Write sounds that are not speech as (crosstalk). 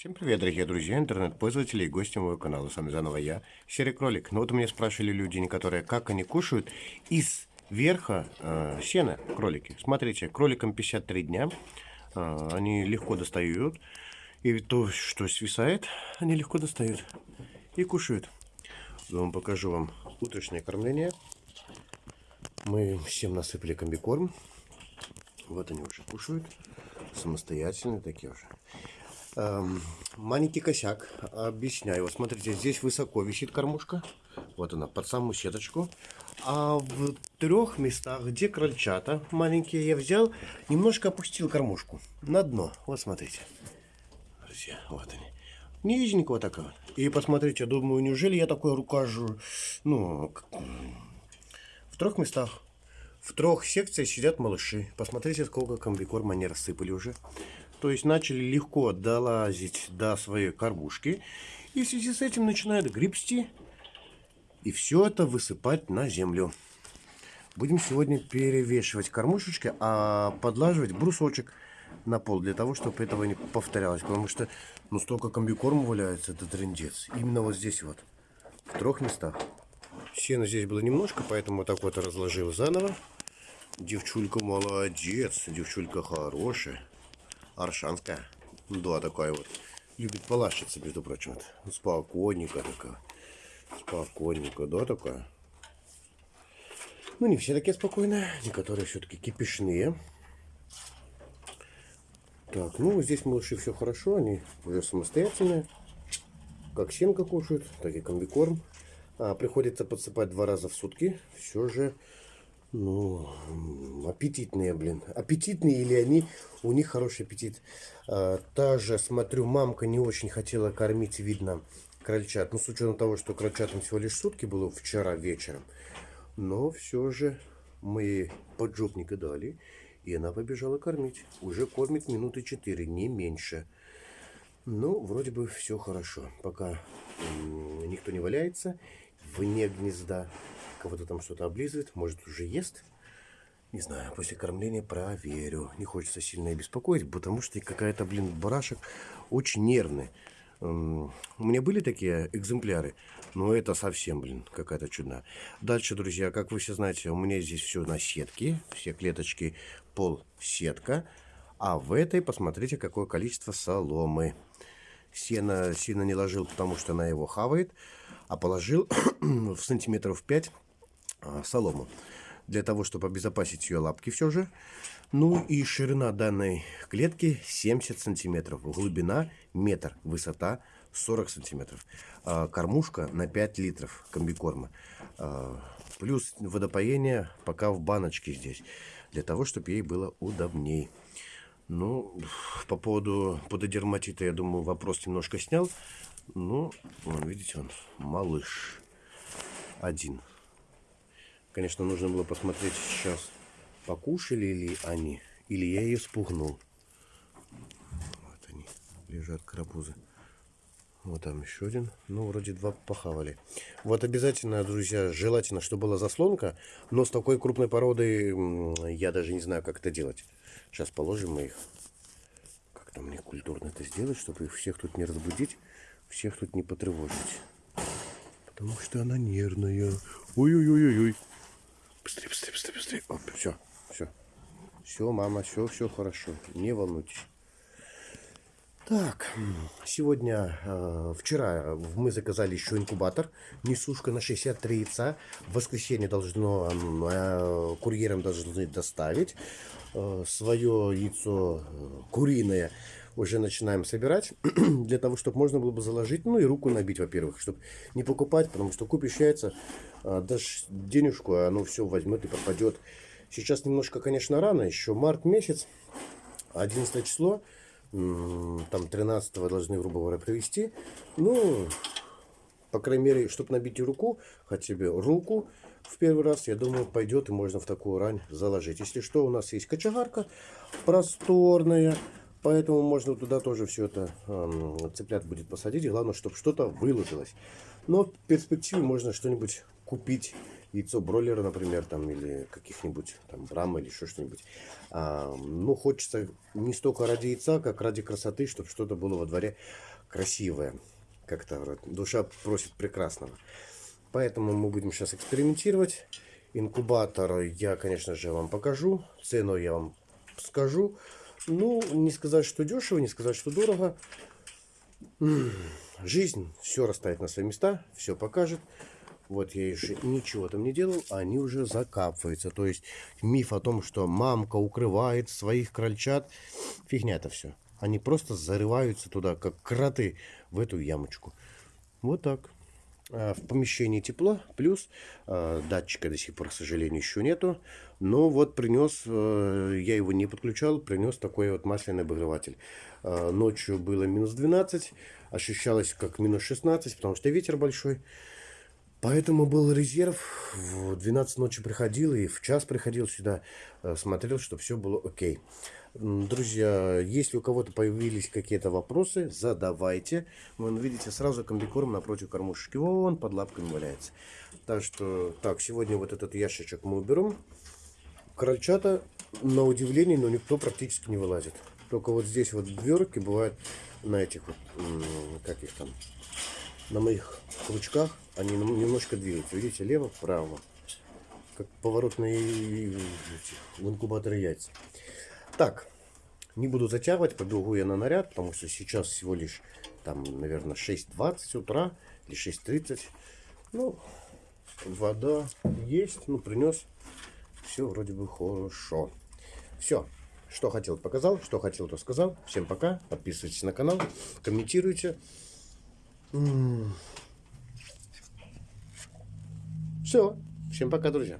Всем привет, дорогие друзья, интернет-пользователи и гости моего канала. С вами заново я, Серый Кролик. Ну вот у меня спрашивали люди некоторые, как они кушают из верха э, сена кролики. Смотрите, кроликам 53 дня, э, они легко достают. И то, что свисает, они легко достают и кушают. Я вам покажу вам утреннее кормление. Мы всем насыпали комбикорм. Вот они уже кушают. Самостоятельные такие уже. Эм, маленький косяк. Объясняю. Вот смотрите, здесь высоко висит кормушка. Вот она, под самую сеточку. А в трех местах, где крольчата маленькие, я взял, немножко опустил кормушку на дно. Вот смотрите. Друзья, вот они. Низенького такого. И посмотрите, думаю, неужели я такой рукожу, ну, в трех местах. В трех секциях сидят малыши. Посмотрите, сколько комбикорма они рассыпали уже. То есть начали легко долазить до своей кормушки. И в связи с этим начинают гребсти. И все это высыпать на землю. Будем сегодня перевешивать кормушечки, а подлаживать брусочек на пол, для того, чтобы этого не повторялось. Потому что ну столько комбикорма валяется, это трендец. Именно вот здесь вот, в трех местах. Сена здесь было немножко, поэтому так вот разложил заново. Девчулька молодец, девчулька хорошая. Аршанская. Да, такая вот. Любит полащиться, между прочим. Вот. Спокойненько такая. Спокойненько, да, такая. Ну, не все такие спокойные. Некоторые все-таки кипишные. Так, ну, здесь малыши все хорошо. Они уже самостоятельные. Как сенка кушают, так и комбикорм. А, приходится подсыпать два раза в сутки. Все же ну, аппетитные, блин. Аппетитные или они, у них хороший аппетит. А, та же, смотрю, мамка не очень хотела кормить, видно, крольчат. Ну, с учетом того, что крольчатам всего лишь сутки было вчера вечером. Но все же мы поджопника дали, и она побежала кормить. Уже кормит минуты 4, не меньше. Ну, вроде бы все хорошо. Пока никто не валяется вне гнезда кого-то там что-то облизывает, может уже ест. Не знаю, после кормления проверю. Не хочется сильно беспокоить, потому что какая-то, блин, барашек очень нервный. У меня были такие экземпляры, но это совсем, блин, какая-то чудная. Дальше, друзья, как вы все знаете, у меня здесь все на сетке, все клеточки пол сетка. А в этой, посмотрите, какое количество соломы. Сено сильно не ложил, потому что она его хавает, а положил (clears throat) в сантиметров 5 а, солому. Для того, чтобы обезопасить ее лапки все же. Ну и ширина данной клетки 70 сантиметров. Глубина метр. Высота 40 сантиметров. А, кормушка на 5 литров комбикорма. А, плюс водопоение пока в баночке здесь. Для того, чтобы ей было удобней. Ну, по поводу пододерматита, я думаю, вопрос немножко снял. Ну, видите, он малыш один. Конечно, нужно было посмотреть сейчас, покушали ли они, или я ее спугнул. Вот они, лежат карапузы. Вот там еще один. Ну, вроде два похавали. Вот обязательно, друзья, желательно, чтобы была заслонка. Но с такой крупной породой я даже не знаю, как это делать. Сейчас положим мы их. Как там мне культурно это сделать, чтобы их всех тут не разбудить, всех тут не потревожить. Потому что она нервная. Ой-ой-ой-ой. Быстрее, быстрее, быстрее, быстрее. Оп, все, все. Все, мама, все, все хорошо. Не волнуйтесь. Так, сегодня, э, вчера мы заказали еще инкубатор, несушка на 63 яйца. В воскресенье должно, э, курьерам должны доставить. Э, свое яйцо э, куриное уже начинаем собирать, (clears throat) для того, чтобы можно было бы заложить, ну и руку набить, во-первых, чтобы не покупать, потому что купишь яйца, э, дашь денежку, а оно все возьмет и пропадет. Сейчас немножко, конечно, рано, еще март месяц, 11 число, там 13 должны, грубо говоря, привезти. Ну, по крайней мере, чтобы набить руку, хотя бы руку в первый раз, я думаю, пойдет и можно в такую рань заложить. Если что, у нас есть кочегарка просторная, поэтому можно туда тоже все это э, цыплят будет посадить. Главное, чтобы что-то выложилось. Но в перспективе можно что-нибудь купить яйцо бройлера, например, там, или каких-нибудь там брама или еще что-нибудь. А, ну, хочется не столько ради яйца, как ради красоты, чтобы что-то было во дворе красивое. Как-то душа просит прекрасного. Поэтому мы будем сейчас экспериментировать. Инкубатор я, конечно же, вам покажу. Цену я вам скажу. Ну, не сказать, что дешево, не сказать, что дорого. Жизнь все расставит на свои места, все покажет. Вот я еще ничего там не делал, а они уже закапываются. То есть миф о том, что мамка укрывает своих крольчат, фигня это все. Они просто зарываются туда, как кроты, в эту ямочку. Вот так. А, в помещении тепло, плюс э, датчика до сих пор, к сожалению, еще нету. Но вот принес, э, я его не подключал, принес такой вот масляный обогреватель. Э, ночью было минус 12, ощущалось как минус 16, потому что ветер большой. Поэтому был резерв. В 12 ночи приходил и в час приходил сюда, э, смотрел, что все было окей. Друзья, если у кого-то появились какие-то вопросы, задавайте. Вы видите, сразу комбикорм напротив кормушки. Вон, под лапками валяется. Так что, так, сегодня вот этот ящичек мы уберем. Крольчата, на удивление, но никто практически не вылазит. Только вот здесь вот дверки бывают на этих вот, как их там, на моих крючках. Они немножко двигаются. Видите, лево, вправо. Как поворотные в инкубаторе яйца. Так, не буду затягивать, побегу я на наряд, потому что сейчас всего лишь, там, наверное, 6.20 утра или 6.30. Ну, вода есть, ну, принес. Все вроде бы хорошо. Все, что хотел, показал, что хотел, то сказал. Всем пока, подписывайтесь на канал, комментируйте. Все, всем пока, друзья.